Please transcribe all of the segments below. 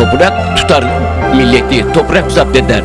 Toprak tutar milleti, toprak zapt eder.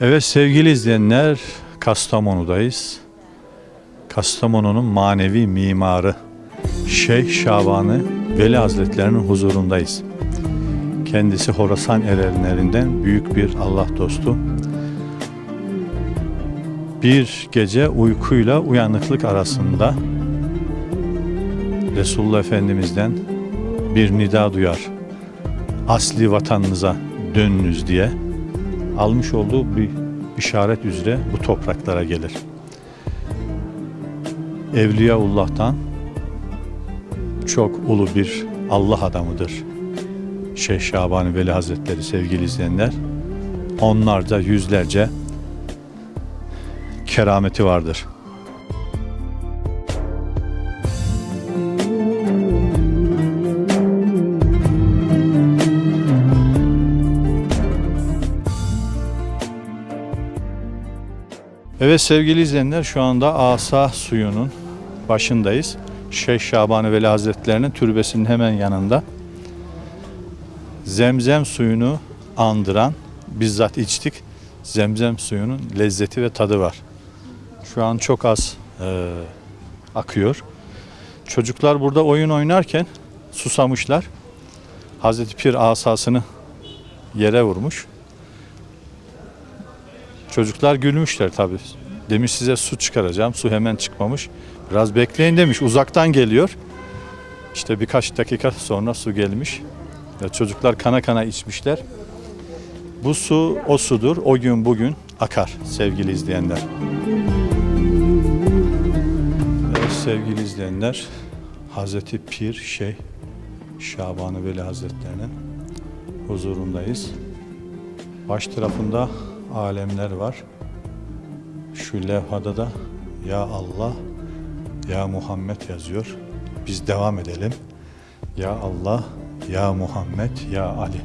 Evet sevgili izleyenler Kastamonu'dayız. Kastamonu'nun manevi mimarı Şeyh Şabanı Veli Hazretlerinin huzurundayız. Kendisi Horasan erenlerinden büyük bir Allah dostu. Bir gece uykuyla uyanıklık arasında Resulullah Efendimiz'den bir nida duyar. Asli vatanınıza dönünüz diye almış olduğu bir işaret üzere bu topraklara gelir. Evliyaullah'tan çok ulu bir Allah adamıdır. Şeyh Şabani Veli Hazretleri sevgili izleyenler. Onlarca yüzlerce kerameti vardır. Evet sevgili izleyenler şu anda Asa suyunun başındayız. Şeyh Şabani Veli Hazretlerinin türbesinin hemen yanında. Zemzem suyunu andıran bizzat içtik. Zemzem suyunun lezzeti ve tadı var. Şu an çok az e, akıyor. Çocuklar burada oyun oynarken susamışlar. Hazreti Pir asasını yere vurmuş. Çocuklar gülmüşler tabii. Demiş size su çıkaracağım. Su hemen çıkmamış. Biraz bekleyin demiş. Uzaktan geliyor. İşte birkaç dakika sonra su gelmiş. Ve çocuklar kana kana içmişler. Bu su o sudur. O gün bugün akar sevgili izleyenler. Evet, sevgili izleyenler Hazreti Pir Şeyh Şabanı Veli Hazretlerinin huzurundayız. Baş tarafında alemler var. Şu levhada da Ya Allah, Ya Muhammed yazıyor. Biz devam edelim. Ya Allah, Ya Muhammed, Ya Ali.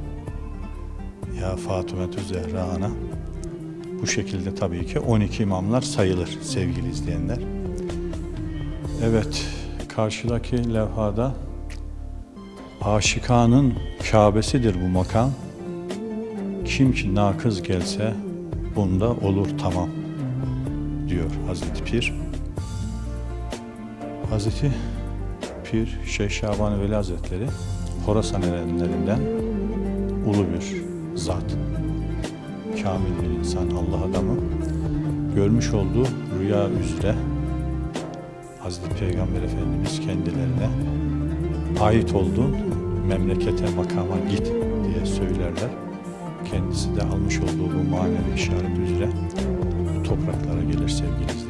Ya Fatımetü Zehra Ana. Bu şekilde tabii ki 12 imamlar sayılır sevgili izleyenler. Evet, karşıdaki levhada Aşikanın Kabe'sidir bu makam. Kim ki nakız gelse bunda olur tamam diyor Hazreti Pir. Hazreti Pir Şeyh Şaban Veli Hazretleri Horasan erenlerinden ulu bir zat. Kamil bir insan, Allah adamı. Görmüş olduğu rüya üzere Hazreti Peygamber Efendimiz kendilerine ait olduğun memlekete, makama git diye söylerler. Kendisi de almış olduğu bu manevi işaret üzere bu topraklara gelir sevgili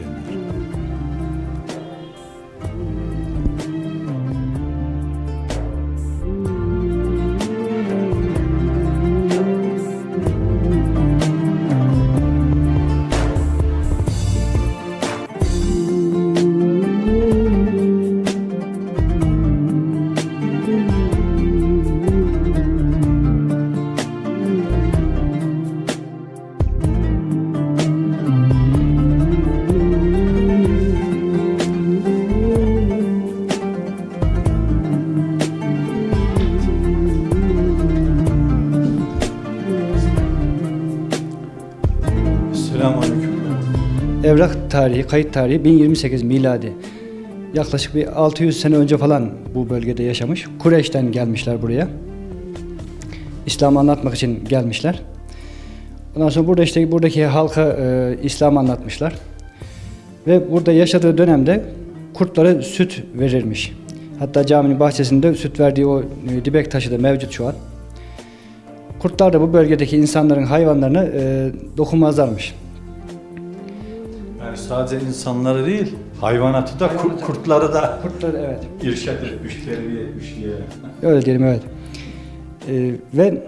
tarihi, kayıt tarihi 1028 miladi. Yaklaşık bir 600 sene önce falan bu bölgede yaşamış. Kureyş'ten gelmişler buraya. İslam'ı anlatmak için gelmişler. Ondan sonra burada işte buradaki halka e, İslam anlatmışlar. Ve burada yaşadığı dönemde kurtlara süt verirmiş. Hatta caminin bahçesinde süt verdiği o e, dibek taşı da mevcut şu an. Kurtlar da bu bölgedeki insanların hayvanlarına e, dokunmazlarmış. Yani sadece insanları değil, hayvanatı da, kurt, kurtları da Kurtlar evet. irşad etmiş, terbiye etmiş diye. Öyle diyelim evet. E, ve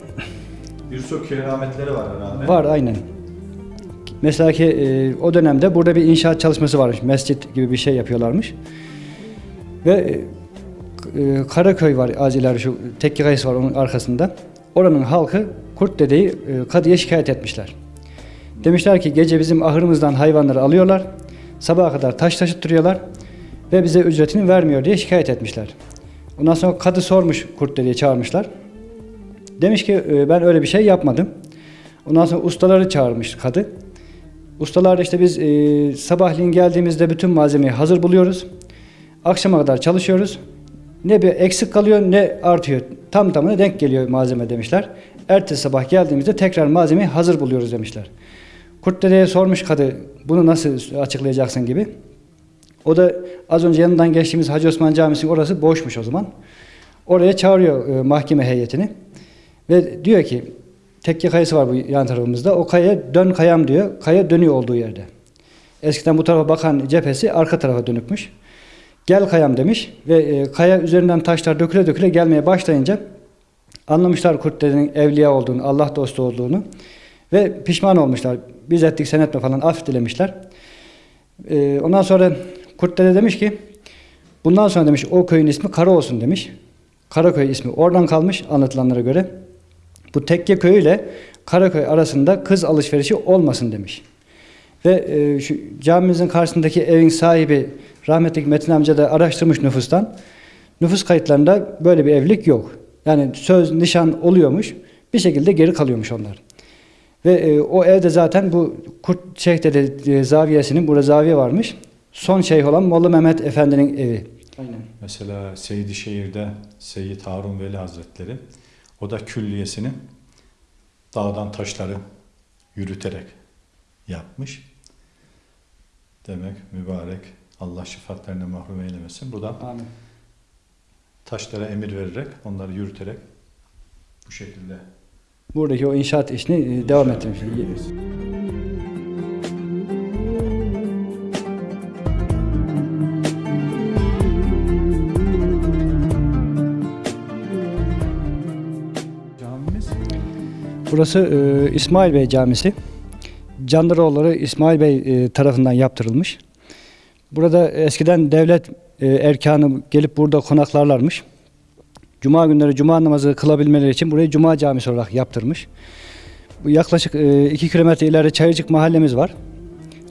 Birçok kerametleri var herhalde. var aynen. Mesela ki e, o dönemde burada bir inşaat çalışması varmış. Mescit gibi bir şey yapıyorlarmış. Ve e, Karaköy var az ileri şu tekke kayısı var onun arkasında. Oranın halkı Kurt dedeyi e, kadıya şikayet etmişler. Demişler ki gece bizim ahırımızdan hayvanları alıyorlar. Sabaha kadar taş taşıttırıyorlar ve bize ücretini vermiyor diye şikayet etmişler. Ondan sonra kadı sormuş Kurt dedeye çağırmışlar. Demiş ki e, ben öyle bir şey yapmadım. Ondan sonra ustaları çağırmış kadı. Ustalar da işte biz e, sabahleyin geldiğimizde bütün malzemeyi hazır buluyoruz. Akşama kadar çalışıyoruz. Ne bir eksik kalıyor ne artıyor. Tam tamına denk geliyor malzeme demişler. Ertesi sabah geldiğimizde tekrar malzemeyi hazır buluyoruz demişler. Kurt dedeye sormuş kadı bunu nasıl açıklayacaksın gibi. O da az önce yanından geçtiğimiz Hacı Osman Camisi'nin orası boşmuş o zaman. Oraya çağırıyor e, mahkeme heyetini. Ve diyor ki tekke kayası var bu yan tarafımızda. O kaya dön kayam diyor. Kaya dönüyor olduğu yerde. Eskiden bu tarafa bakan cephesi arka tarafa dönükmüş. Gel kayam demiş ve e, kaya üzerinden taşlar döküle döküle gelmeye başlayınca anlamışlar kurt dedenin evliya olduğunu, Allah dostu olduğunu ve pişman olmuşlar. Biz ettik sen etme falan af dilemişler. E, ondan sonra kurt dede demiş ki bundan sonra demiş o köyün ismi Kara olsun demiş. Karaköy ismi oradan kalmış anlatılanlara göre. Bu tekke köyü ile Karaköy arasında kız alışverişi olmasın demiş. Ve e, şu camimizin karşısındaki evin sahibi rahmetli Metin amca da araştırmış nüfustan. Nüfus kayıtlarında böyle bir evlilik yok. Yani söz, nişan oluyormuş. Bir şekilde geri kalıyormuş onlar. Ve e, o evde zaten bu Kurt Şeyh Dede e, zaviyesinin, burada zaviye varmış. Son şeyh olan Molla Mehmet Efendi'nin evi. Aynen. Mesela Seydişehir'de Seyyid Harun Veli Hazretleri o da külliyesini dağdan taşları yürüterek yapmış. Demek mübarek Allah şifatlarına mahrum eylemesin. Burada Amin. taşlara emir vererek, onları yürüterek bu şekilde Buradaki o inşaat işini e, devam ettirmiş. Burası e, İsmail Bey Camisi. Candaroğulları İsmail Bey e, tarafından yaptırılmış. Burada eskiden devlet e, erkanı gelip burada konaklarlarmış. Cuma günleri cuma namazı kılabilmeleri için burayı cuma camisi olarak yaptırmış. Bu yaklaşık 2 kilometre ileride Çayırcık mahallemiz var.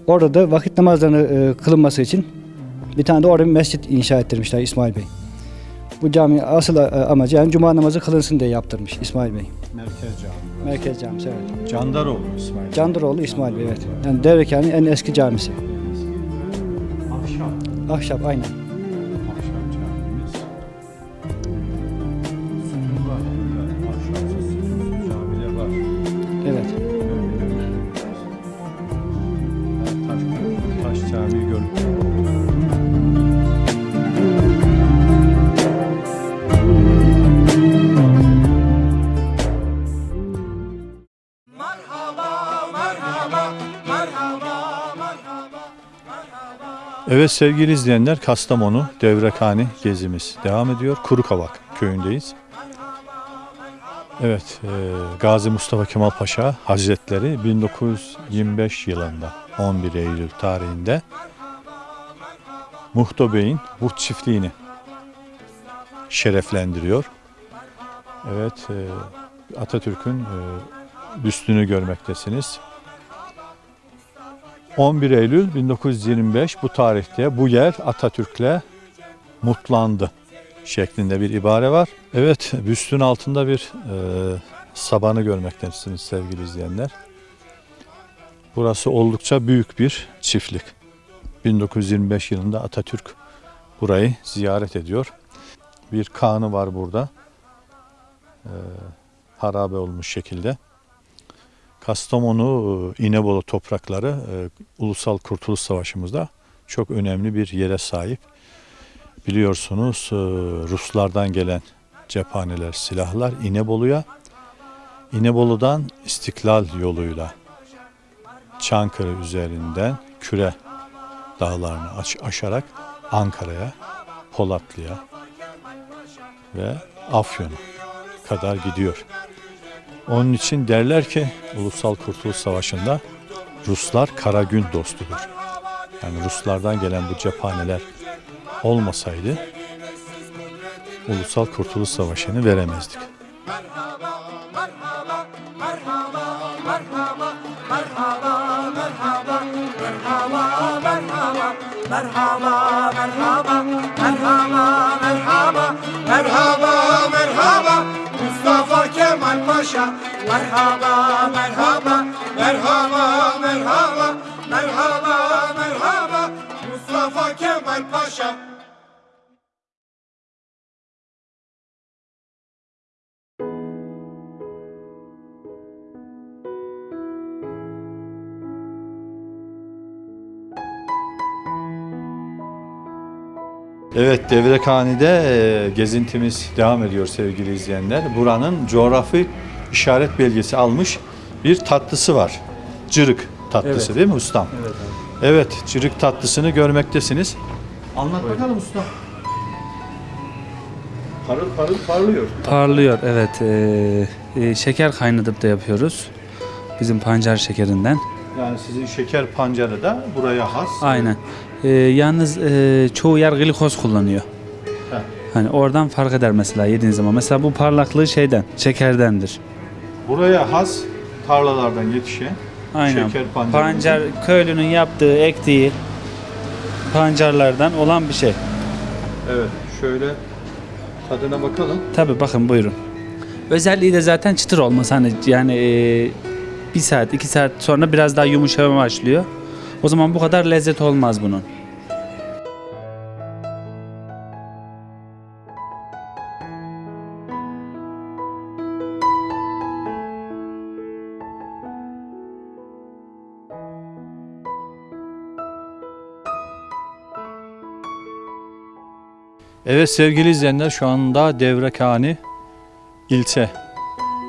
Orada da vakit namazlarını e, kılınması için bir tane de orada bir mescit inşa ettirmişler İsmail Bey. Bu cami asıl e, amacı yani cuma namazı kılınsın diye yaptırmış İsmail Bey. Merkez Camii. Merkez camisi evet. Candaroğlu İsmail. Candıroğlu İsmail Bey evet. Yani Devrekan'ın en eski camisi. Akşam. Ahşap aynen. Evet sevgili izleyenler Kastamonu Devrekhane gezimiz devam ediyor. Kurukavak köyündeyiz. Evet e, Gazi Mustafa Kemal Paşa Hazretleri 1925 yılında 11 Eylül tarihinde Muhto Bey'in bu çiftliğini şereflendiriyor. Evet e, Atatürk'ün e, büstünü görmektesiniz. 11 Eylül 1925 bu tarihte bu yer Atatürk'le mutlandı şeklinde bir ibare var. Evet büstün altında bir e, sabanı görmektesiniz sevgili izleyenler. Burası oldukça büyük bir çiftlik. 1925 yılında Atatürk burayı ziyaret ediyor. Bir kanı var burada. Ee, harabe olmuş şekilde. Kastamonu, e, İnebolu toprakları e, Ulusal Kurtuluş Savaşı'mızda çok önemli bir yere sahip. Biliyorsunuz e, Ruslardan gelen cephaneler, silahlar İnebolu'ya, İnebolu'dan İstiklal yoluyla Çankırı üzerinden Küre dağlarını aş- aşarak Ankara'ya, Polatlı'ya ve Afyon'a kadar gidiyor. Onun için derler ki Ulusal Kurtuluş Savaşı'nda Ruslar kara gün dostudur. Yani Ruslardan gelen bu cephaneler olmasaydı Ulusal Kurtuluş Savaşı'nı veremezdik. Merhaba merhaba Mustafa Paşa. Merhaba merhaba Merhaba merhaba Merhaba merhaba. Mustafa Kemal Paşa. Evet Devrekhane'de e, gezintimiz devam ediyor sevgili izleyenler. Buranın coğrafi işaret belgesi almış bir tatlısı var. Cırık tatlısı değil mi ustam? Evet Evet cırık tatlısını görmektesiniz. Anlat bakalım usta. Parıl parıl parlıyor. Parlıyor evet. Ee, e, şeker kaynatıp da yapıyoruz. Bizim pancar şekerinden. Yani sizin şeker pancarı da buraya has. Aynen. Ee, yalnız e, çoğu yer glikoz kullanıyor. Heh. Hani oradan fark eder mesela yediğin zaman. Mesela bu parlaklığı şeyden, şekerdendir. Buraya has tarlalardan yetişen Aynen. şeker pancarı. Pancar köylünün yaptığı, ektiği pancarlardan olan bir şey. Evet şöyle tadına bakalım. Tabi bakın buyurun. Özelliği de zaten çıtır olması hani yani e, bir saat iki saat sonra biraz daha yumuşamaya başlıyor. O zaman bu kadar lezzet olmaz bunun. Evet sevgili izleyenler şu anda Devrekani ilçe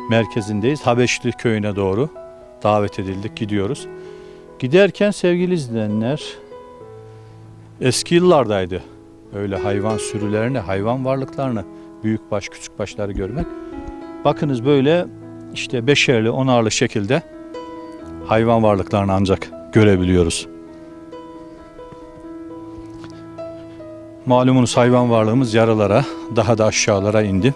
merkezindeyiz. Habeşli köyüne doğru davet edildik gidiyoruz. Giderken sevgili izleyenler eski yıllardaydı. Öyle hayvan sürülerini, hayvan varlıklarını, büyük baş küçük başları görmek. Bakınız böyle işte beşerli, onarlı şekilde hayvan varlıklarını ancak görebiliyoruz. Malumunuz hayvan varlığımız yaralara, daha da aşağılara indi.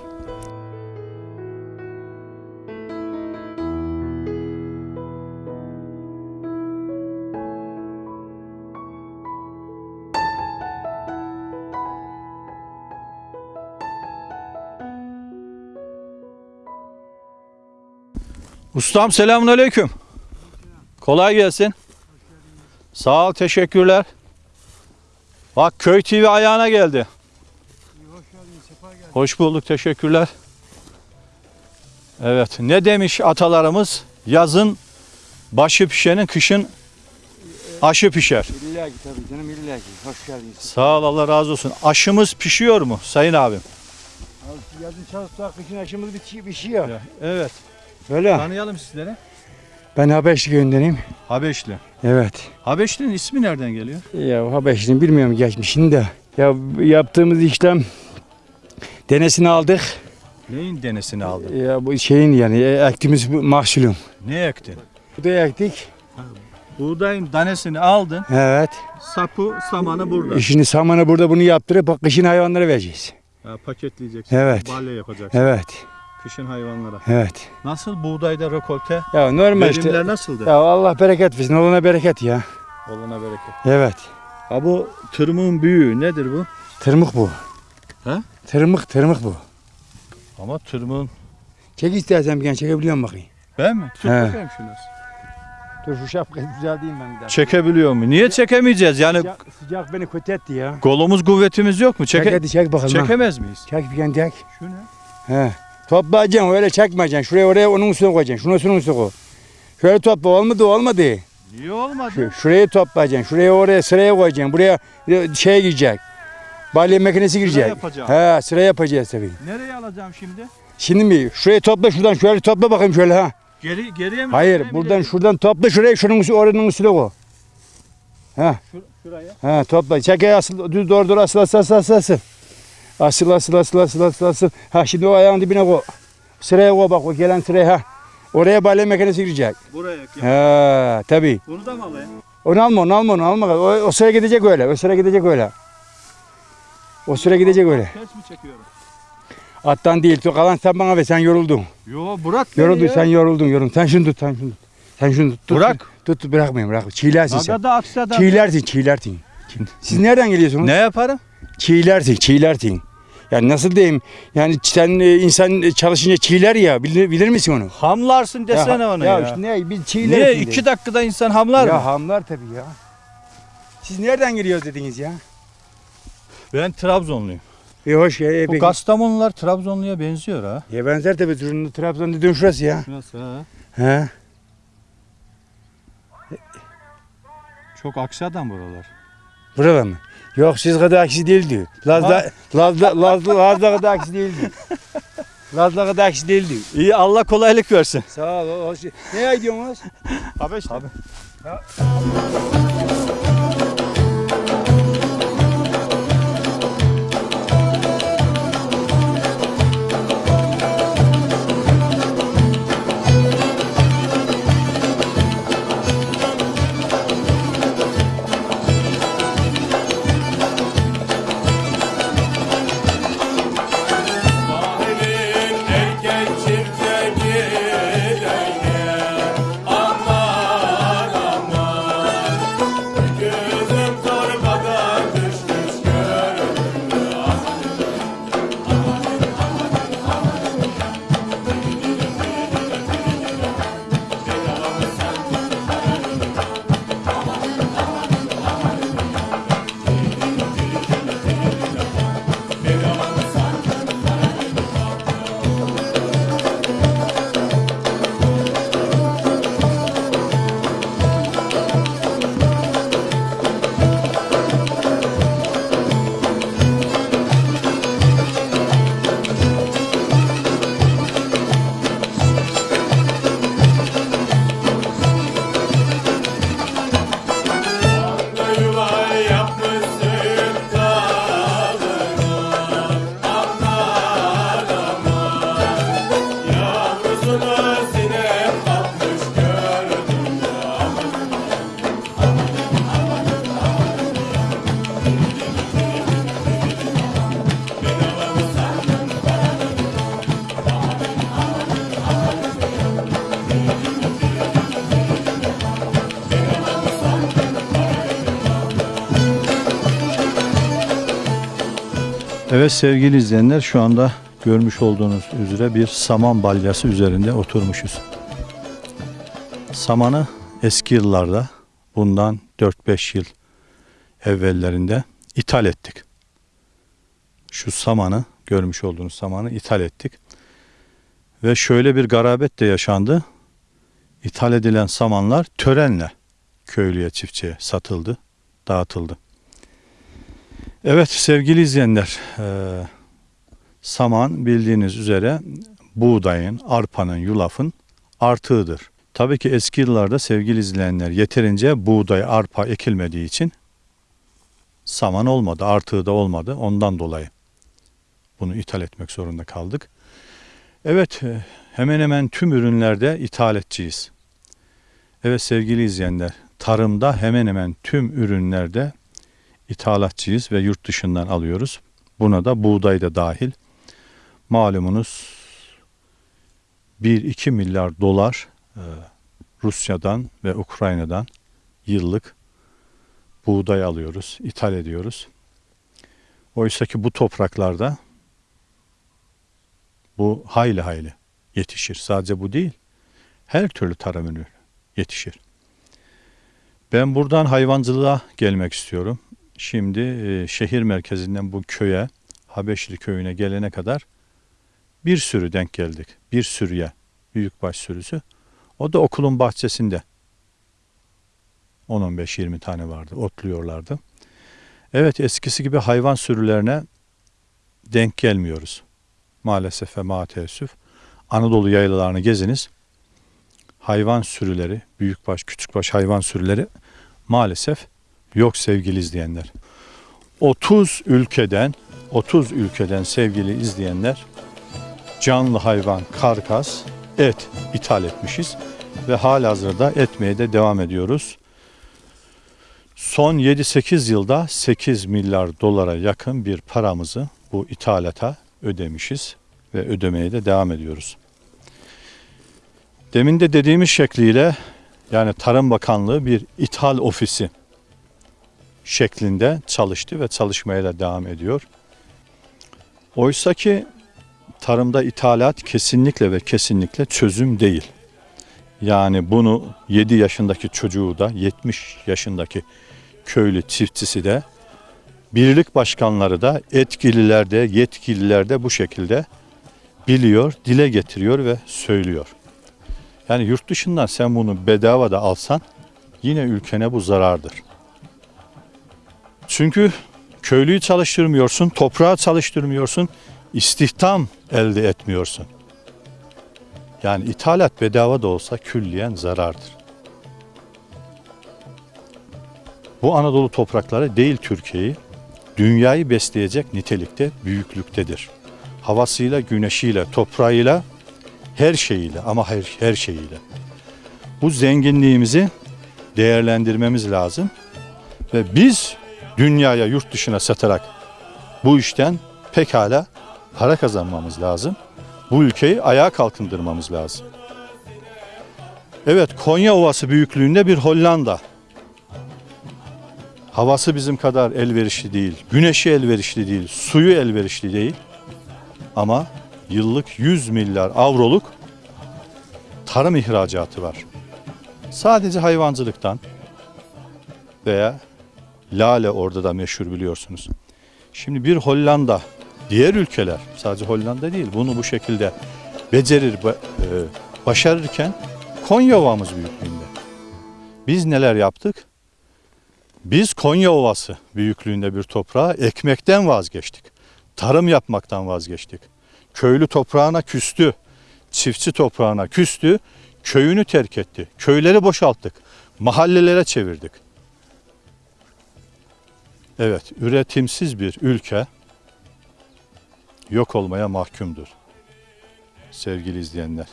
Ustam selamun aleyküm. Kolay gelsin. Sağ ol, teşekkürler. Bak Köy TV ayağına geldi. Hoş bulduk, teşekkürler. Evet, ne demiş atalarımız? Yazın başı pişenin, kışın aşı pişer. İlla ki tabii canım illa ki. Hoş geldiniz. Sağ ol, Allah razı olsun. Aşımız pişiyor mu sayın abim? Abi yazın çalıştık, kışın aşımız bir şey yok. Evet. Öyle. Tanıyalım sizlere. Ben Habeşli köyündeneyim. Habeşli. Evet. Habeşli'nin ismi nereden geliyor? Ya Habeşli'nin bilmiyorum geçmişini de. Ya yaptığımız işlem denesini aldık. Neyin denesini aldın? Ya bu şeyin yani e, ektiğimiz mahsulüm. Ne ektin? Bu da ektik. Buğdayın danesini aldın. Evet. Sapı, samanı burada. Şimdi samanı burada bunu yaptırıp kışın hayvanlara vereceğiz. Ha, paketleyeceksin. Evet. Balya yapacaksın. Evet. Kışın hayvanlara. Evet. Nasıl buğdayda rekolte? Ya normal işte. Verimler nasıldı? Ya Allah bereket versin. Olana bereket ya. Olana bereket. Evet. Ha bu tırmığın büyüğü nedir bu? Tırmık bu. He? Tırmık tırmık bu. Ama tırmığın... Çek istersen bir gen çekebiliyor musun bakayım? Ben mi? Tut He. bakayım şunu. Dur şu şapkayı düzelteyim ben bir daha. Çekebiliyor mu? Niye çekemeyeceğiz? Yani Sıcak, sıcak beni kötü etti ya. kolumuz kuvvetimiz yok mu? Çek, Çeke hadi çek bakalım. ha. çekemez miyiz? Çek bir kere çek. Şu ne? He. Toplayacaksın öyle çekmeyeceksin. Şuraya oraya onun üstüne koyacaksın. Şunu şunun üstüne koy. Şöyle topla olmadı olmadı. Niye olmadı? Şu, şuraya toplayacaksın. Şuraya oraya sıraya koyacaksın. Buraya şey girecek. Balya makinesi girecek. yapacağım. He sıra yapacağız tabii. Nereye alacağım şimdi? Şimdi mi? Şurayı topla şuradan şöyle topla bakayım şöyle ha. Geri geriye mi? Hayır geriye mi buradan ileri? şuradan topla şuraya şunun üstüne oranın üstüne koy. Ha. Şur- şuraya. Ha topla. Çeke asıl düz doğru doğru asıl asıl asıl asıl asıl. Asıl asıl asıl asıl asıl. Ha şimdi o ayağın dibine koy. Sıraya koy bak o gelen sıraya ha. Oraya balya makinesi girecek. Buraya. ya. Ha tabii. Bunu da mı alayım? Onu alma onu alma onu alma. O, o sıra gidecek öyle. O sıra gidecek öyle. O sıra gidecek öyle. Ters mi çekiyorum? Attan değil. Kalan sen bana ver sen yoruldun. Yo beni Yoruldun sen yoruldun yoruldun. Sen şunu tut sen şunu tut. Sen şunu tut. tut. Bırak. Tut, tut bırakmayın bırak. Çiğlersin sen. Aga da aksi adam. Çiğlersin çiğlersin. Siz nereden geliyorsunuz? Ne yaparım? Çiğlersin çiğlersin. Yani nasıl diyeyim? Yani sen e, insan çalışınca çiğler ya. Bilir, bilir misin onu? Hamlarsın desene ya, onu ya. ya. işte ne? Biz çiğlersin. Niye? iki dakikada insan hamlar Ya mı? hamlar tabii ya. Siz nereden geliyoruz dediniz ya? Ben Trabzonluyum. E hoş ya. E, Bu peki. Kastamonular Trabzonluya benziyor ha. Ya benzer tabii. Trabzon, dediğin şurası ya. Nasıl ha? He. Çok aksi adam buralar. Burada mı? Yok siz kadar aksi değildi. Lazda, Lazda, Lazda, Lazda kadar aksi değildi. Lazda kadar aksi değildi. İyi Allah kolaylık versin. Sağ ol. Hoş. Ne gidiyorsunuz? Abi işte. Abi. Sahilin Evet sevgili izleyenler şu anda görmüş olduğunuz üzere bir saman balyası üzerinde oturmuşuz. Samanı eski yıllarda bundan 4-5 yıl evvellerinde ithal ettik. Şu samanı görmüş olduğunuz samanı ithal ettik. Ve şöyle bir garabet de yaşandı. İthal edilen samanlar törenle köylüye çiftçiye satıldı, dağıtıldı. Evet sevgili izleyenler, eee, saman bildiğiniz üzere buğdayın, arpanın, yulafın artığıdır. Tabii ki eski yıllarda sevgili izleyenler yeterince buğday, arpa ekilmediği için saman olmadı, artığı da olmadı. Ondan dolayı bunu ithal etmek zorunda kaldık. Evet, e, hemen hemen tüm ürünlerde ithalatçıyız. Evet sevgili izleyenler, tarımda hemen hemen tüm ürünlerde ithalatçıyız ve yurt dışından alıyoruz. Buna da buğday da dahil. Malumunuz 1-2 milyar dolar e, Rusya'dan ve Ukrayna'dan yıllık buğday alıyoruz, ithal ediyoruz. Oysa ki bu topraklarda bu hayli hayli yetişir. Sadece bu değil, her türlü tarım ürünü yetişir. Ben buradan hayvancılığa gelmek istiyorum. Şimdi e, şehir merkezinden bu köye, Habeşli köyüne gelene kadar bir sürü denk geldik. Bir sürüye, büyükbaş sürüsü. O da okulun bahçesinde. 10-15-20 tane vardı, otluyorlardı. Evet eskisi gibi hayvan sürülerine denk gelmiyoruz. Maalesef ve maalesef. Anadolu yaylalarını geziniz. Hayvan sürüleri, büyükbaş, küçükbaş hayvan sürüleri maalesef yok sevgili izleyenler. 30 ülkeden 30 ülkeden sevgili izleyenler canlı hayvan, karkas, et ithal etmişiz ve halihazırda etmeye de devam ediyoruz. Son 7-8 yılda 8 milyar dolara yakın bir paramızı bu ithalata ödemişiz ve ödemeye de devam ediyoruz. Demin de dediğimiz şekliyle yani Tarım Bakanlığı bir ithal ofisi şeklinde çalıştı ve çalışmaya da devam ediyor. Oysa ki tarımda ithalat kesinlikle ve kesinlikle çözüm değil. Yani bunu 7 yaşındaki çocuğu da 70 yaşındaki köylü çiftçisi de birlik başkanları da etkililer de yetkililer de bu şekilde biliyor, dile getiriyor ve söylüyor. Yani yurt dışından sen bunu bedava da alsan yine ülkene bu zarardır. Çünkü köylüyü çalıştırmıyorsun, toprağı çalıştırmıyorsun, istihdam elde etmiyorsun. Yani ithalat bedava da olsa külliyen zarardır. Bu Anadolu toprakları değil Türkiye'yi, dünyayı besleyecek nitelikte, büyüklüktedir. Havasıyla, güneşiyle, toprağıyla, her şeyiyle ama her, her şeyiyle. Bu zenginliğimizi değerlendirmemiz lazım ve biz dünyaya, yurt dışına satarak bu işten pekala para kazanmamız lazım. Bu ülkeyi ayağa kalkındırmamız lazım. Evet, Konya Ovası büyüklüğünde bir Hollanda. Havası bizim kadar elverişli değil, güneşi elverişli değil, suyu elverişli değil. Ama yıllık 100 milyar avroluk tarım ihracatı var. Sadece hayvancılıktan veya lale orada da meşhur biliyorsunuz. Şimdi bir Hollanda, diğer ülkeler sadece Hollanda değil bunu bu şekilde becerir, e, başarırken Konya Ovamız büyüklüğünde. Biz neler yaptık? Biz Konya Ovası büyüklüğünde bir toprağa ekmekten vazgeçtik. Tarım yapmaktan vazgeçtik. Köylü toprağına küstü. Çiftçi toprağına küstü. Köyünü terk etti. Köyleri boşalttık. Mahallelere çevirdik. Evet, üretimsiz bir ülke yok olmaya mahkumdur. Sevgili izleyenler.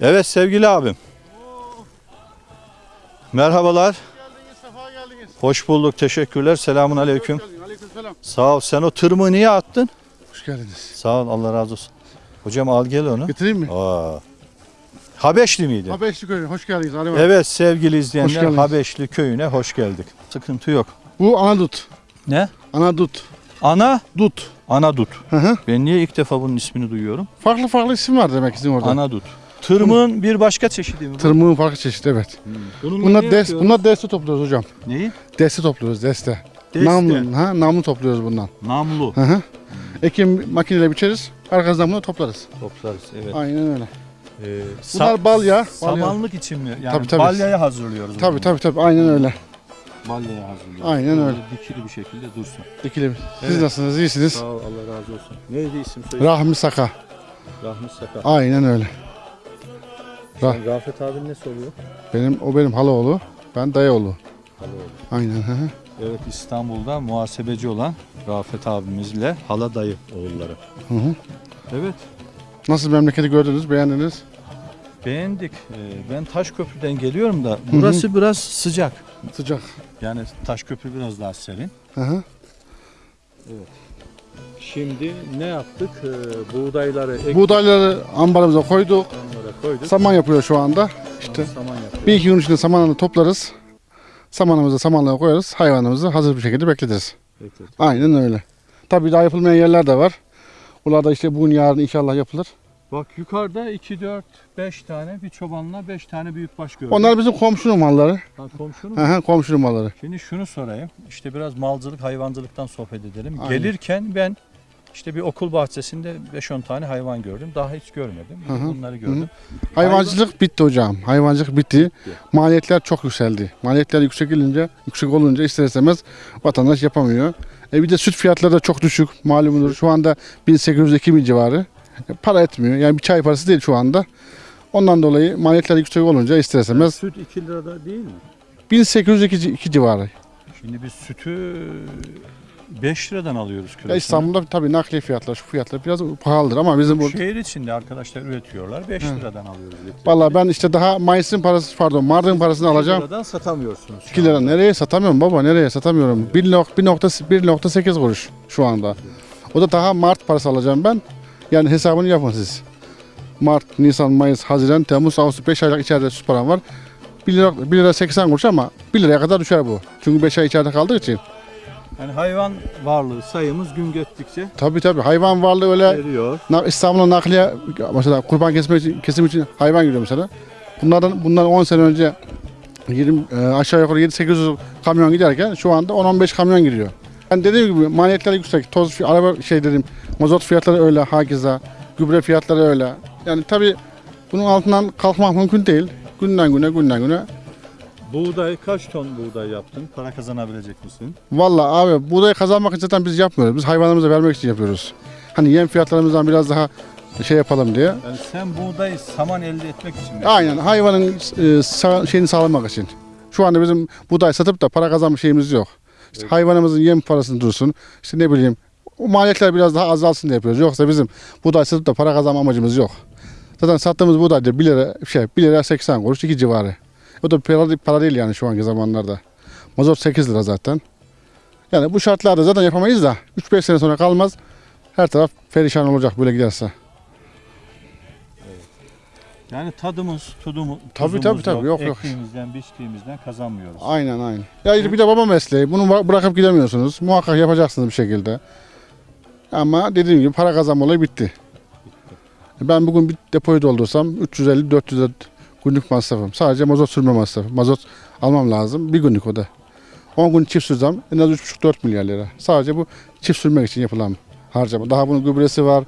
Evet sevgili abim. Merhabalar. Hoş bulduk. Teşekkürler. Selamun aleyküm. Aleykümselam. Sağ ol. Sen o tırmığı niye attın? Hoş geldiniz. Sağ ol. Allah razı olsun. Hocam al gel onu. Getireyim mi? Aa. Habeşli miydi? Habeşli köyü. Hoş geldiniz Ali. Evet sevgili izleyenler. Habeşli köyüne hoş geldik. Sıkıntı yok. Bu anadut. Ne? Anadut. Ana Dut. Anadut. Hı hı. Ben niye ilk defa bunun ismini duyuyorum? Farklı farklı isim var demek sizin orada. Anadut. Tırmığın bir başka çeşidi mi bu? Tırmığın farklı çeşidi evet. Bununla Bunlar, ne des, yapıyoruz? bunlar deste topluyoruz hocam. Neyi? Deste topluyoruz deste. Deste. Namlu, ha, namlu topluyoruz bundan. Namlu. Hı hı. Ekim makineyle biçeriz. Arkasından bunu toplarız. Toplarız evet. Aynen öyle. Ee, Bunlar balya. balya. Samanlık için mi? Yani Tabii, tabii. balyaya hazırlıyoruz. Tabii bunu. tabii tabii aynen öyle. Balyaya hazırlıyoruz. Aynen öyle. Dikili bir şekilde dursun. Dikili. Siz Evet. nasılsınız? İyisiniz. Sağ ol Allah razı olsun. Neydi isim söyle? Rahmi Saka. Rahmi Saka. Aynen öyle. Sen Rafet abin ne soruyor? Benim o benim halaoğlu. Ben dayıoğlu. Halaoğlu. Aynen. Hı hı. Evet İstanbul'da muhasebeci olan Rafet abimizle hala dayı oğulları. Hı hı. Evet Nasıl memleketi gördünüz, beğendiniz? beğendik. Ee, ben Taşköprü'den geliyorum da burası biraz sıcak. Sıcak. Yani Taşköprü biraz daha serin. Hı hı. Şimdi ne yaptık? Ee, buğdayları ek Buğdayları ambarımıza koyduk. onlara koyduk. Saman yapıyor şu anda. İşte Saman yapıyoruz. bir iki gün içinde samanını toplarız. Samanımızı samanlığa koyarız. Hayvanımızı hazır bir şekilde bekletiriz. Beklet. Aynen öyle. Tabii daha yapılmayan yerler de var. Bunlar da işte bugün yarın inşallah yapılır. Bak yukarıda 2, 4, 5 tane bir çobanla 5 tane büyükbaş gördüm. Onlar bizim komşunun malları. Ha, komşunun Hı hı, komşunun malları. Şimdi şunu sorayım. İşte biraz malcılık, hayvancılıktan sohbet edelim. Aynen. Gelirken ben işte bir okul bahçesinde 5-10 tane hayvan gördüm. Daha hiç görmedim. Hı hı. Bunları gördüm. Hayvancılık bitti hocam. Hayvancılık bitti. Maliyetler çok yükseldi. Maliyetler yüksek gelince, yüksek olunca ister istemez vatandaş yapamıyor. E bir de süt fiyatları da çok düşük. Malumunuz şu anda 1800-2000 civarı. Para etmiyor. Yani bir çay parası değil şu anda. Ondan dolayı maliyetler yüksek olunca ister istemez Süt 2 lirada değil mi? 1802 civarı. Şimdi biz sütü 5 liradan alıyoruz Ya. İstanbul'da tabii nakliye fiyatlar, şu fiyatlar biraz pahalıdır ama bizim burada Şehir içinde arkadaşlar üretiyorlar. 5 Hı. liradan alıyoruz. Vallahi ben işte daha Mayıs'ın parası pardon Mart'ın parasını alacağım. liradan satamıyorsunuz. şu 2 lira nereye satamıyorum baba nereye satamıyorum. 1.8 kuruş şu anda. O da daha Mart parası alacağım ben. Yani hesabını yapın siz. Mart, Nisan, Mayıs, Haziran, Temmuz, Ağustos 5 aylık içeride süt param var. 1 lira, 1 lira 80 kuruş ama 1 liraya kadar düşer bu. Çünkü 5 ay içeride kaldığı için. Yani hayvan varlığı sayımız gün geçtikçe Tabii tabii hayvan varlığı öyle eriyor. Na- İstanbul'a nakliye mesela kurban kesmek için, kesim için hayvan giriyor mesela. Bunlardan bundan 10 sene önce 20 e, aşağı yukarı 7-800 kamyon giderken şu anda 10-15 kamyon giriyor. Yani dediğim gibi maliyetler yüksek. Toz araba şey dedim mazot fiyatları öyle hakeza. Gübre fiyatları öyle. Yani tabii bunun altından kalkmak mümkün değil. Günden güne günden güne. Buğday kaç ton buğday yaptın? Para kazanabilecek misin? Vallahi abi buğdayı kazanmak için zaten biz yapmıyoruz. Biz hayvanlarımıza vermek için yapıyoruz. Hani yem fiyatlarımızdan biraz daha şey yapalım diye. Yani sen buğday saman elde etmek için mi? Aynen hayvanın e, sa- şeyini sağlamak için. Şu anda bizim buğday satıp da para kazanma şeyimiz yok. İşte hayvanımızın yem parasını dursun. İşte ne bileyim o maliyetler biraz daha azalsın diye yapıyoruz. Yoksa bizim buğday satıp da para kazanma amacımız yok. Zaten sattığımız buğday da 1 lira, şey, 1 lira 80 kuruş 2 civarı. O da para, para değil yani şu anki zamanlarda. Mazot 8 lira zaten. Yani bu şartlarda zaten yapamayız da 3-5 sene sonra kalmaz. Her taraf perişan olacak böyle giderse. Yani tadımız, tudumuz, Tabii, tabii, tabii. Yok, yok. Ektiğimizden, biçtiğimizden kazanmıyoruz. Aynen aynen. Ya bir de baba mesleği. Bunu bıra- bırakıp gidemiyorsunuz. Muhakkak yapacaksınız bir şekilde. Ama dediğim gibi para kazanma olayı bitti. Ben bugün bir depoyu doldursam 350-400 lira günlük masrafım. Sadece mazot sürme masrafı. Mazot almam lazım. Bir günlük o da. 10 gün çift sürsem en az 3,5-4 milyar lira. Sadece bu çift sürmek için yapılan harcama. Daha bunun gübresi var,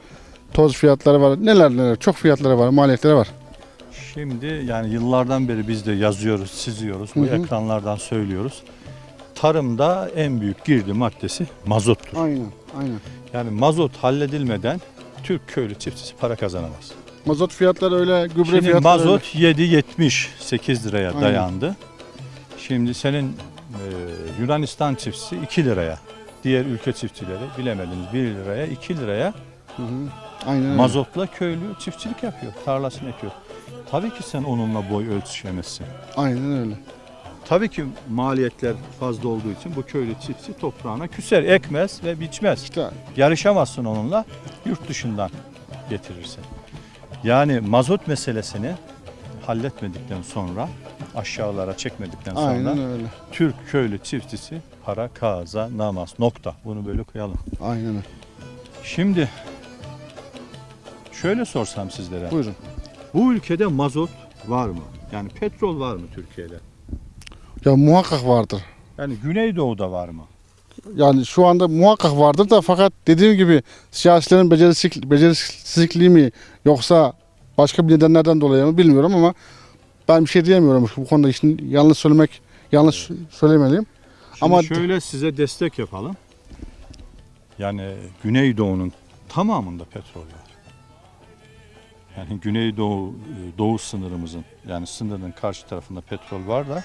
toz fiyatları var, neler neler. Çok fiyatları var, maliyetleri var. Şimdi yani yıllardan beri biz de yazıyoruz, çiziyoruz. Bu ekranlardan söylüyoruz. Tarımda en büyük girdi maddesi mazottur. Aynen, aynen. Yani mazot halledilmeden Türk köylü çiftçisi para kazanamaz. Mazot fiyatları öyle, gübre Şimdi fiyatları mazot 7.70 8 liraya Aynen. dayandı. Şimdi senin e, Yunanistan çiftçisi 2 liraya. Diğer ülke çiftçileri bilemediniz 1 liraya 2 liraya. Hı hı. Aynen öyle. mazotla köylü çiftçilik yapıyor. Tarlasını ekiyor. Tabii ki sen onunla boy ölçüşemezsin. Aynen öyle. Tabii ki maliyetler fazla olduğu için bu köylü çiftçi toprağına küser, ekmez ve biçmez. İşte Yarışamazsın onunla yurt dışından getirirsin. Yani mazot meselesini halletmedikten sonra aşağılara çekmedikten sonra aynen öyle. Türk köylü çiftçisi para kazanamaz. Nokta. Bunu böyle koyalım. Aynen öyle. Şimdi şöyle sorsam sizlere. Buyurun. Bu ülkede mazot var mı? Yani petrol var mı Türkiye'de? Ya muhakkak vardır. Yani Güneydoğu'da var mı? Yani şu anda muhakkak vardır da fakat dediğim gibi siyasilerin becerisizlik, becerisizlikliği mi yoksa başka bir nedenlerden dolayı mı bilmiyorum ama ben bir şey diyemiyorum bu konuda işin yanlış söylemek yanlış söylemeliyim. Şimdi Ama- şöyle size destek yapalım. Yani Güneydoğu'nun tamamında petrol var. Yani Güneydoğu e, doğu sınırımızın yani sınırın karşı tarafında petrol var da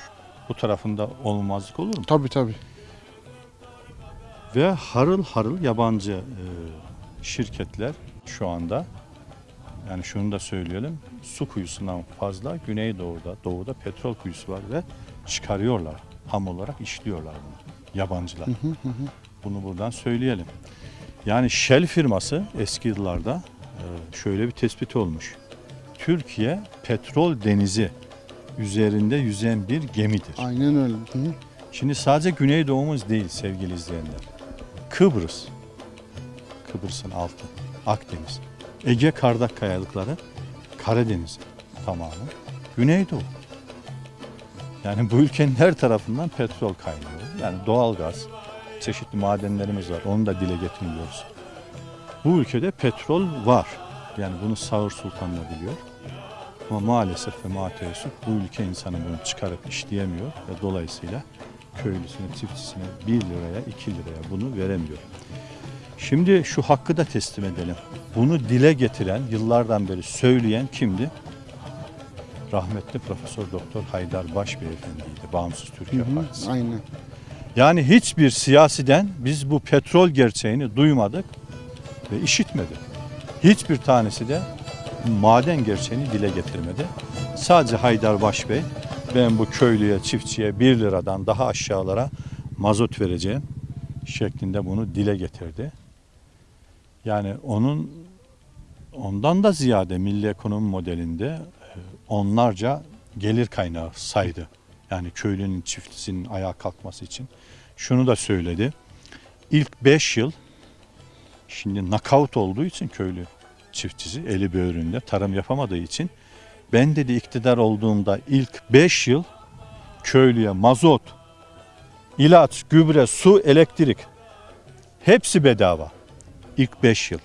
bu tarafında olmazlık olur mu? Tabii tabii. Ve harıl harıl yabancı e, şirketler şu anda yani şunu da söyleyelim su kuyusundan fazla Güneydoğu'da doğuda petrol kuyusu var ve çıkarıyorlar ham olarak işliyorlar bunu yabancılar. Bunu buradan söyleyelim. Yani Shell firması eski yıllarda şöyle bir tespit olmuş. Türkiye petrol denizi üzerinde yüzen bir gemidir. Aynen öyle. Hı. Şimdi sadece Güneydoğumuz değil sevgili izleyenler. Kıbrıs. Kıbrıs'ın altı. Akdeniz. Ege Kardak Kayalıkları, Karadeniz tamamı, Güneydoğu. Yani bu ülkenin her tarafından petrol kaynıyor. Yani doğalgaz, çeşitli madenlerimiz var. Onu da dile getirmiyoruz. Bu ülkede petrol var. Yani bunu Sağır Sultan da biliyor. Ama maalesef ve mateessüf bu ülke insanı bunu çıkarıp işleyemiyor ve dolayısıyla köylüsüne, çiftçisine 1 liraya, 2 liraya bunu veremiyor. Şimdi şu hakkı da teslim edelim. Bunu dile getiren, yıllardan beri söyleyen kimdi? Rahmetli Profesör Doktor Haydar Baş Beyefendiydi. Bağımsız Türkiye Partisi. Aynen. Yani hiçbir siyasiden biz bu petrol gerçeğini duymadık ve işitmedik. Hiçbir tanesi de maden gerçeğini dile getirmedi. Sadece Haydar Baş Bey ben bu köylüye, çiftçiye 1 liradan daha aşağılara mazot vereceğim şeklinde bunu dile getirdi. Yani onun ondan da ziyade milli ekonomi modelinde e, onlarca gelir kaynağı saydı. Yani köylünün çiftçisinin ayağa kalkması için. Şunu da söyledi. İlk 5 yıl şimdi nakavt olduğu için köylü çiftçisi eli böğründe tarım yapamadığı için ben dedi iktidar olduğumda ilk 5 yıl köylüye mazot, ilaç, gübre, su, elektrik hepsi bedava. İlk 5 yıl.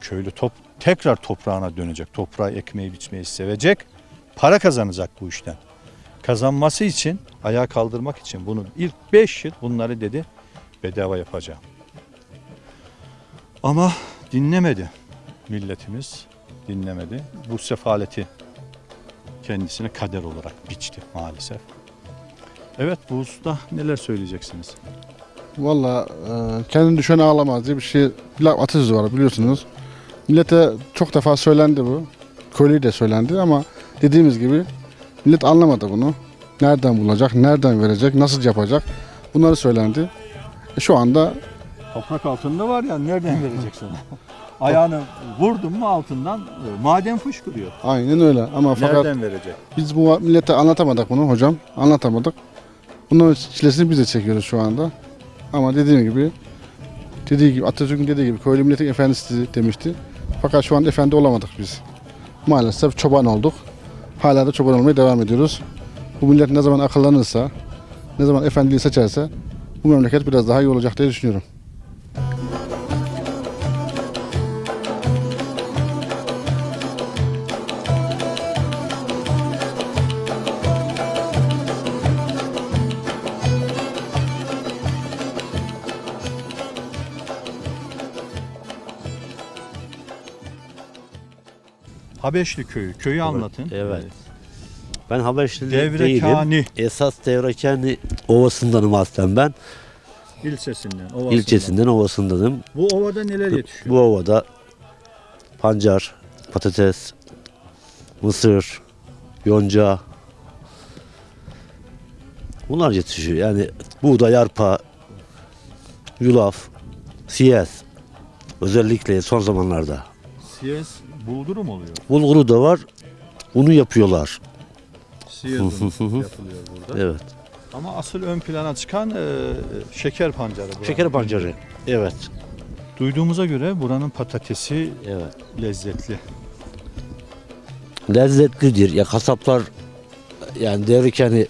Köylü top, tekrar toprağına dönecek. Toprağı ekmeği biçmeyi sevecek. Para kazanacak bu işten. Kazanması için, ayağa kaldırmak için bunu ilk 5 yıl bunları dedi bedava yapacağım. Ama dinlemedi milletimiz dinlemedi. Bu sefaleti kendisine kader olarak biçti maalesef. Evet bu usta neler söyleyeceksiniz? Valla e, kendini düşene ağlamaz diye bir şey bir atasözü var biliyorsunuz. Millete çok defa söylendi bu. Köylüye de söylendi ama dediğimiz gibi millet anlamadı bunu. Nereden bulacak, nereden verecek, nasıl yapacak bunları söylendi. E, şu anda Toprak altında var ya nereden vereceksin? Ayağını vurdun mu altından e, maden fışkırıyor. aynen öyle ama fakat Nereden verecek? biz bu millete anlatamadık bunu hocam. Anlatamadık. Bunun çilesini biz de çekiyoruz şu anda. Ama dediğim gibi dediği gibi Atatürk'ün dediği gibi köylü milletin efendisi demişti. Fakat şu an efendi olamadık biz. Maalesef çoban olduk. Hala da çoban olmaya devam ediyoruz. Bu millet ne zaman akıllanırsa, ne zaman efendiliği seçerse bu memleket biraz daha iyi olacak diye düşünüyorum. Habeşli köyü. Köyü anlatın. Evet. Ben Habeşli değilim. Esas Devrekani Ovası'ndanım aslen ben. ilçesinden. Ovası'ndan. İlçesinden Ovası'ndanım. Bu ovada neler yetişiyor? Bu ovada pancar, patates, mısır, yonca bunlar yetişiyor. Yani buğday, arpa, yulaf, siyez özellikle son zamanlarda. Siyez bulguru mu oluyor? Bulguru da var. Unu yapıyorlar. Yapılıyor burada. Evet. Ama asıl ön plana çıkan e, şeker pancarı. buranın. Şeker pancarı. Evet. Duyduğumuza göre buranın patatesi Evet. lezzetli. lezzetlidir. Ya kasaplar yani Devrikeni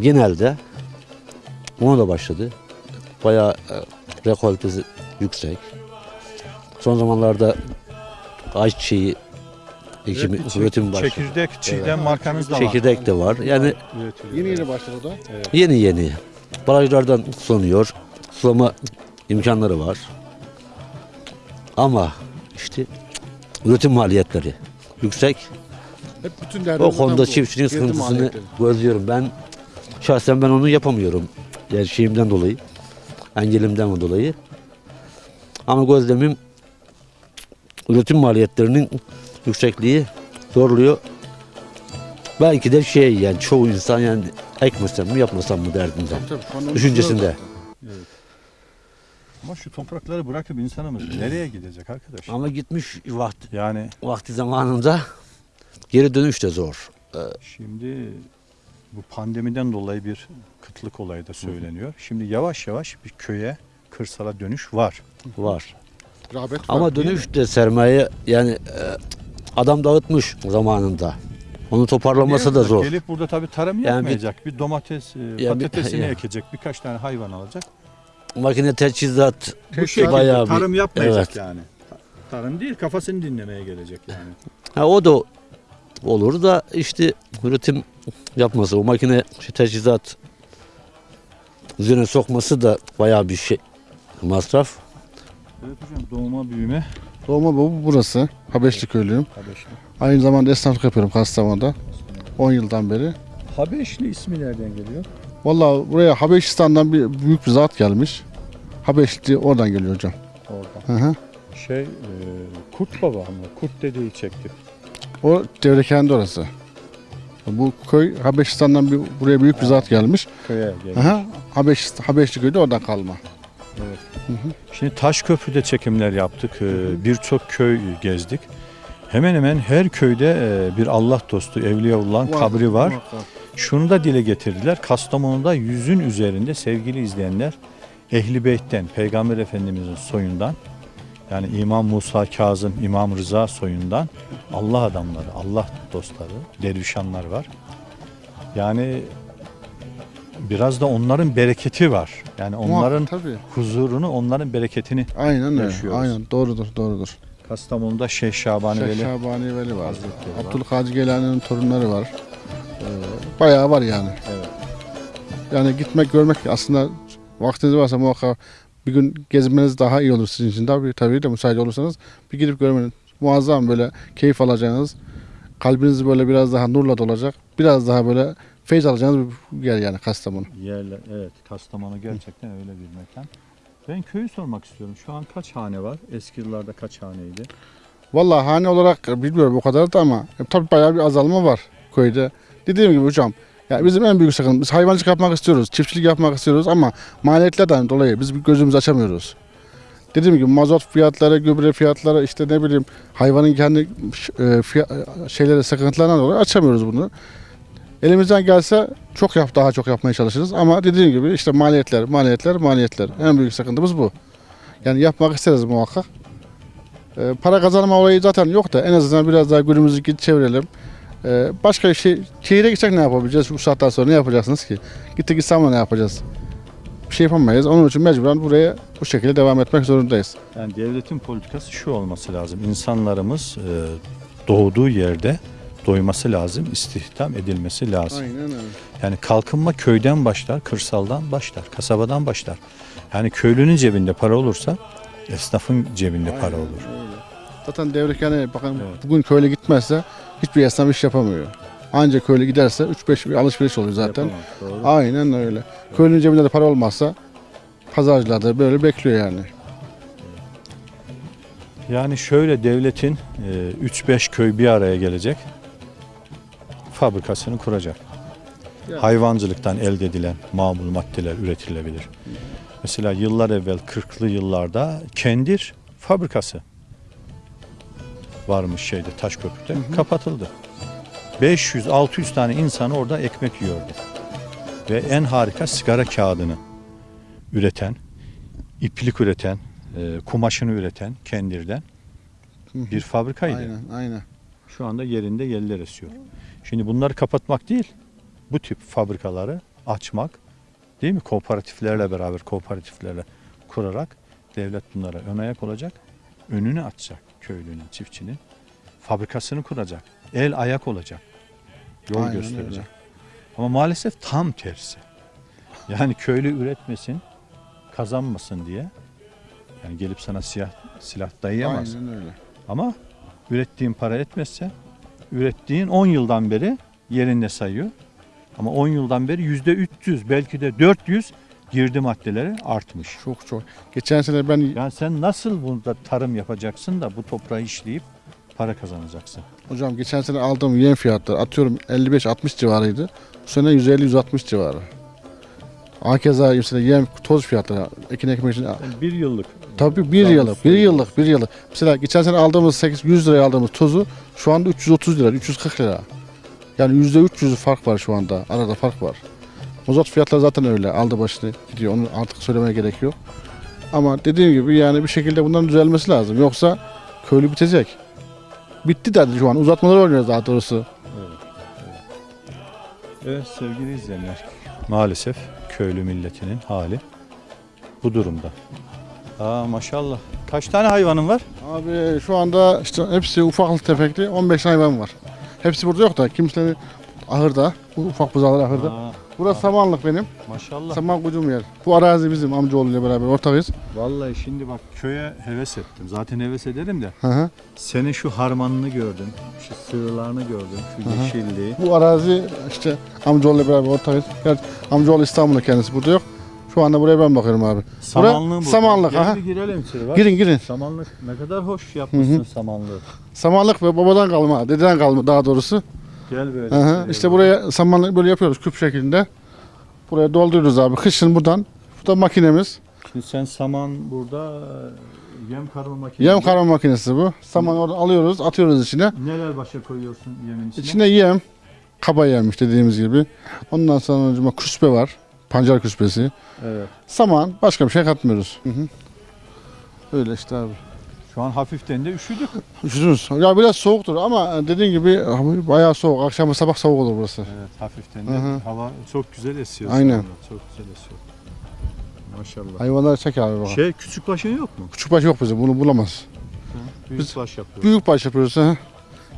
genelde ona da başladı. Bayağı e, rekoltesi yüksek. Son zamanlarda ayçiçeği ekimi Çek- üretim başladı. Çekirdek, çiğdem Evet. markanız da var. Çekirdek de var. Yani Üretiliyor. Yeni yeni başladı o da. yeni yeni. Barajlardan sulanıyor. Sulama imkanları var. Ama işte üretim maliyetleri yüksek. Hep bütün O konuda bu. çiftçinin sıkıntısını maliyetleri. gözlüyorum. Ben şahsen ben onu yapamıyorum. Yani şeyimden dolayı. Engelimden dolayı. Ama gözlemim üretim maliyetlerinin yüksekliği zorluyor. Belki de şey yani çoğu insan yani ekmesem mi yapmasam mı derdinde. Tabii, Düşüncesinde. Ama şu toprakları bırakıp insanımız nereye gidecek arkadaş? Ama gitmiş vakti, Yani vakti zamanında geri dönüş de zor. şimdi bu pandemiden dolayı bir kıtlık olayı da söyleniyor. Şimdi yavaş yavaş bir köye, kırsala dönüş var. Var. Rağbet var, Ama değil mi? dönüşte sermaye yani e, adam dağıtmış zamanında. Onu toparlaması da zor. Gelip burada tabii tarım Yani yapmayacak. Bir, domates, e, bir- patatesini ya. ekecek. Birkaç tane hayvan alacak. Makine teçhizat Bu şekilde bayağı bir- tarım yapmayacak evet. yani. Tarım değil kafasını dinlemeye gelecek yani. Ha, o da olur da işte üretim yapması, o makine işte teçhizat üzerine sokması da bayağı bir şey masraf. Evet hocam doğuma büyüme Doğma bu burası. Habeşli köylüyüm. Habeşli. Aynı zamanda esnaflık yapıyorum Kastamonu'da. 10 yıldan beri. Habeşli ismi nereden geliyor? Vallahi buraya Habeşistan'dan bir büyük bir zat gelmiş. Habeşli oradan geliyor hocam. Oradan. Hı hı. Şey, e, Kurt Baba mı? Kurt dedeyi çekti. O Devrekendi orası. Bu köy Habeşistan'dan bir, buraya büyük bir zat gelmiş. Köye geldi. Aha, Habeş, Habeşli köyü de oradan kalma. Şimdi Taşköprü'de çekimler yaptık. Ee, Birçok köy gezdik. Hemen hemen her köyde e, bir Allah dostu, Evliyaullah'ın kabri var. Şunu da dile getirdiler. Kastamonu'da yüzün üzerinde sevgili izleyenler Ehli Beyt'ten, Peygamber Efendimizin soyundan yani İmam Musa Kazım, İmam Rıza soyundan Allah adamları, Allah dostları, dervişanlar var. Yani biraz da onların bereketi var. Yani onların tabii. huzurunu, onların bereketini Aynen öyle. yaşıyoruz. Aynen doğrudur, doğrudur. Kastamonu'da Şeyh Şabani Şeyh Veli Şabani Veli var. Hazretleri. Abdülkadir Geylani'nin torunları var. Ee, bayağı var yani. Evet. Yani gitmek, görmek aslında vaktiniz varsa muhakkak bir gün gezmeniz daha iyi olur sizin için. Tabii, tabii de müsait olursanız bir gidip görmeniz muazzam böyle keyif alacağınız, kalbiniz böyle biraz daha nurla dolacak, biraz daha böyle feyz alacağınız bir yer yani Kastamonu. yerler. Evet, Kastamonu gerçekten öyle bir mekan. Ben köyü sormak istiyorum. Şu an kaç hane var? Eski yıllarda kaç haneydi? Vallahi hane olarak bilmiyorum o kadar da ama e, tabii bayağı bir azalma var köyde. Dediğim gibi hocam ya bizim en büyük sıkıntımız biz hayvancılık yapmak istiyoruz, çiftçilik yapmak istiyoruz ama maliyetlerden dolayı biz bir gözümüzü açamıyoruz. Dediğim gibi mazot fiyatları, gübre fiyatları işte ne bileyim hayvanın kendi e, fiya- şeyleri sıkıntılarından dolayı açamıyoruz bunu. Elimizden gelse çok yap daha çok yapmaya çalışırız ama dediğim gibi işte maliyetler, maliyetler, maliyetler. En büyük sıkıntımız bu. Yani yapmak isteriz muhakkak. Ee, para kazanma olayı zaten yok da en azından biraz daha günümüzü çevirelim. Ee, başka şey, şehire gitsek ne yapabileceğiz? Bu saatten sonra ne yapacaksınız ki? Gittik İstanbul'a ne yapacağız? Bir şey yapamayız. Onun için mecburen buraya bu şekilde devam etmek zorundayız. Yani devletin politikası şu olması lazım. İnsanlarımız e, doğduğu yerde doyması lazım, istihdam edilmesi lazım. Aynen öyle. Yani kalkınma köyden başlar, kırsaldan başlar, kasabadan başlar. Yani köylünün cebinde para olursa esnafın cebinde para olur. Zaten devlet yani bakın Evet. bugün köyle gitmezse hiçbir esnaf iş yapamıyor. Ancak köyle giderse 3-5 bir alışveriş oluyor zaten. Yapamaz. Aynen öyle. Köylünün cebinde de para olmazsa pazarcılar da böyle bekliyor yani. Yani şöyle devletin e, 3-5 köy bir araya gelecek. Fabrikasını kuracak. Hayvancılıktan elde edilen mamul maddeler üretilebilir. Mesela yıllar evvel 40'lı yıllarda kendir fabrikası varmış şeyde Taşköprü'de. Kapatıldı. 500-600 tane insan orada ekmek yiyordu. Ve en harika sigara kağıdını üreten, iplik üreten, e, kumaşını üreten kendirden bir fabrikaydı. Aynen, aynen. Şu anda yerinde yeller esiyor. Şimdi bunları kapatmak değil, bu tip fabrikaları açmak, değil mi? Kooperatiflerle beraber, kooperatiflerle kurarak devlet bunlara ön ayak olacak, önünü açacak köylünün, çiftçinin. Fabrikasını kuracak, el ayak olacak, yol Aynen gösterecek. öyle. Ama maalesef tam tersi. Yani köylü üretmesin, kazanmasın diye. Yani gelip sana siyah silah dayayamaz. Aynen öyle. Ama ürettiğin para etmezse ürettiğin 10 yıldan beri yerinde sayıyor. Ama 10 yıldan beri yüzde 300 belki de 400 girdi maddeleri artmış. Çok çok. Geçen sene ben Yani sen nasıl burada tarım yapacaksın da bu toprağı işleyip para kazanacaksın? hocam geçen sene aldığım yem fiyatları atıyorum 55-60 civarıydı. Bu sene 150-160 civarı. Hakeza mesela yem toz fiyatları ekin ekmek için bir yıllık. Tabii bir yıllık, bir yıllık, bir yıllık. Mesela geçen sene aldığımız 8 100 liraya aldığımız tozu şu anda 330 lira, 340 lira. Yani yüzde 300 fark var şu anda. Arada fark var. Mazot fiyatları zaten öyle. Aldı başını gidiyor. Onu artık söylemeye gerek yok. Ama dediğim gibi yani bir şekilde bunların düzelmesi lazım. Yoksa köylü bitecek. Bitti derdi şu an. Uzatmalar oynuyoruz daha doğrusu. Evet sevgili izleyenler. Maalesef köylü milletinin hali bu durumda. Aa maşallah. Kaç tane hayvanın var? Abi şu anda işte hepsi ufaklı tefekli 15 hayvan var. Hepsi burada yok da kimsenin ahırda. Bu ufak buzağlar ahırda. Aa, Burası samanlık benim. maşallah. Saman kuyduğum yer. Bu arazi bizim amcaoğluyla beraber ortağıyız. Vallahi şimdi bak köye heves ettim. Zaten heves ederim de. Hı hı. Senin şu harmanını gördüm. Şu sığırlarını gördüm. Şu Hı hı. yeşilliği. Bu arazi işte amcaoğluyla beraber ortağız. Gerçi amcaoğlu İstanbul'da kendisi burada yok. Şu anda buraya ben bakıyorum abi. Samanlığı bu. samanlık, Gel aha. bir girelim içeri bak. Girin girin. Samanlık ne kadar hoş yapmışsın Hı samanlığı. Samanlık ve babadan kalma, dededen kalma daha doğrusu. Gel böyle. Hı hı. içeriye İşte buraya samanlık böyle yapıyoruz küp şeklinde. Buraya dolduruyoruz abi. Kışın buradan. Bu da makinemiz. Şimdi sen saman burada e, yem karma makinesi. Yem karma makinesi bu. Saman oradan alıyoruz, atıyoruz içine. Neler başa koyuyorsun yemin içine? İçine yem, kaba yemiş dediğimiz gibi. Ondan sonra küspe var. Pancar küspesi. Evet. Saman, başka bir şey katmıyoruz. Hı hı. Öyle işte abi. Şu an hafiften de üşüdük. Üşüdünüz. Ya biraz soğuktur ama dediğin gibi bayağı soğuk. Akşam sabah soğuk olur burası. Evet hafiften de Hı hı. hava çok güzel esiyor. Aynen. anda, Çok güzel esiyor. Maşallah. Hayvanlar çek abi bak. Şey küçük başın yok mu? Küçük baş yok bizim bunu bulamaz. Büyük Biz- baş yapıyor. Büyük baş yapıyoruz. Hı.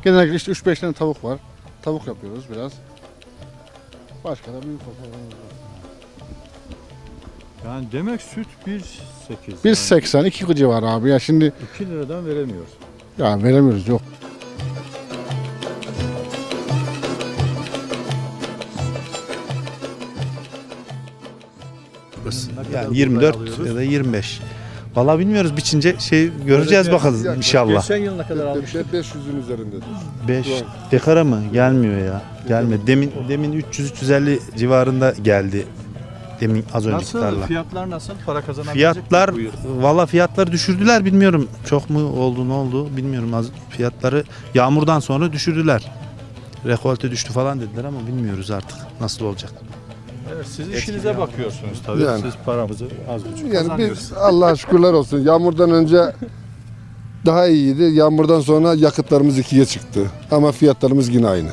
Genellikle işte 3-5 tane tavuk var. Tavuk yapıyoruz biraz. Başka da büyük baş hayvanımız var. Yani demek süt 1.8. 1.80 2 civarı abi ya şimdi 2 liradan veremiyoruz. ya veremiyoruz yok. Yani 24 ya da 25. Valla bilmiyoruz biçince şey göreceğiz bakalım inşallah. Geçen yıl ne kadar almıştık? 500'ün üzerindedir. 5 dekara mı? Gelmiyor ya. Gelmedi. Demin demin 300 350 civarında geldi. Demin az önceki Nasıl? tarla. Fiyatlar nasıl? Para kazanabilecek Fiyatlar mi bu yıl? valla fiyatları düşürdüler bilmiyorum. Çok mu oldu ne oldu bilmiyorum. Az fiyatları yağmurdan sonra düşürdüler. Rekolte düştü falan dediler ama bilmiyoruz artık nasıl olacak. Evet, siz işinize bakıyorsunuz tabii. Yani. Siz paramızı az buçuk Yani kazanıyorsunuz. biz Allah'a şükürler olsun. Yağmurdan önce daha iyiydi. Yağmurdan sonra yakıtlarımız ikiye çıktı. Ama fiyatlarımız yine aynı.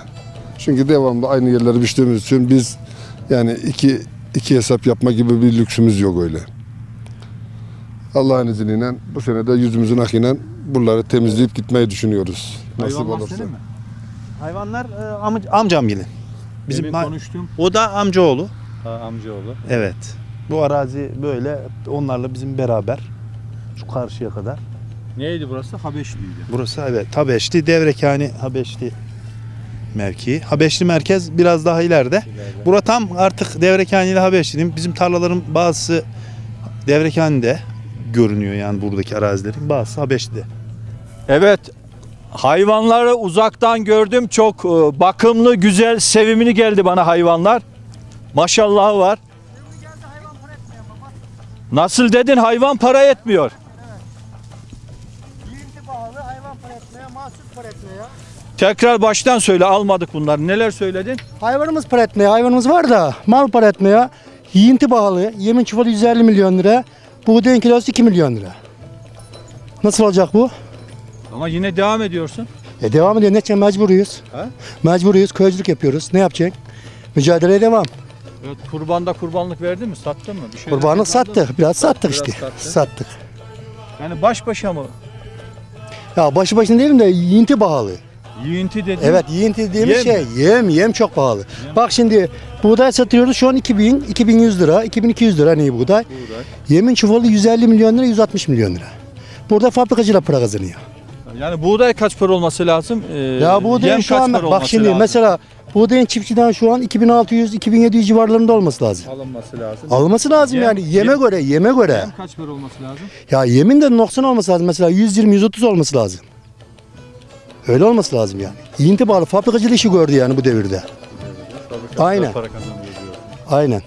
Çünkü devamlı aynı yerleri biçtiğimiz için biz yani iki iki hesap yapma gibi bir lüksümüz yok öyle. Allah'ın izniyle bu sene de yüzümüzün akıyla buraları temizleyip gitmeyi düşünüyoruz. Nasip Hayvanlar olursa. senin mi? Hayvanlar e, am- amcam gelin. Bizim Demin konuştuğum o da amcaoğlu. ha, amcaoğlu. Evet. Bu arazi böyle onlarla bizim beraber şu karşıya kadar. Neydi burası? Habeşli'ydi. Burası evet Habeşli Devrekani Habeşli mevki. Habeşli merkez biraz daha ileride. Bura tam artık Devrekani ile Habeşli'nin bizim tarlaların bazısı Devrekani'de görünüyor yani buradaki arazilerin bazısı Habeşli'de. Evet. Hayvanları uzaktan gördüm. Çok e, bakımlı, güzel, sevimli geldi bana hayvanlar. Maşallah var. Nasıl dedin hayvan para etmiyor. Tekrar baştan söyle almadık bunları. Neler söyledin? Hayvanımız para etmiyor. Hayvanımız var da mal para etmiyor. Yiyinti pahalı. Yemin çuvalı 150 milyon lira. Buğdayın kilosu 2 milyon lira. Nasıl olacak bu? Ama yine devam ediyorsun. E devam ediyor. Ne için mecburuyuz? Ha? Mecburuyuz. Köycülük yapıyoruz. Ne yapacaksın? Mücadeleye devam. Evet, kurbanda kurbanlık verdin mi? Sattın mı? Bir şeyler Kurbanlık sattık. Biraz sattık Biraz işte. sattın. Sattık. Yani baş başa mı? Ya başı başına değilim de yiyinti pahalı. Yiyinti dedin. Evet yiyinti dediğimiz Yem. şey yem yem çok pahalı. Bak şimdi buğday satıyoruz şu an 2000 2100 lira 2200 lira ne buğday. Buğday. Yemin çuvalı 150 milyon lira 160 milyon lira. Burada fabrikacıyla para kazanıyor. Yani buğday kaç para olması lazım? Ee, Ya buğdayın yem şu an bak şimdi lazım? mesela buğdayın çiftçiden şu an 2600 2700 civarlarında olması lazım. alınması lazım. Alması lazım Yem- yani yeme yem- göre yeme göre. Yem kaç para olması lazım? Ya yemin de noksan olması lazım mesela 120 130 olması lazım. Öyle olması lazım yani. İnti bağlı fabrikacılık işi gördü yani bu devirde. Aynen. Aynen.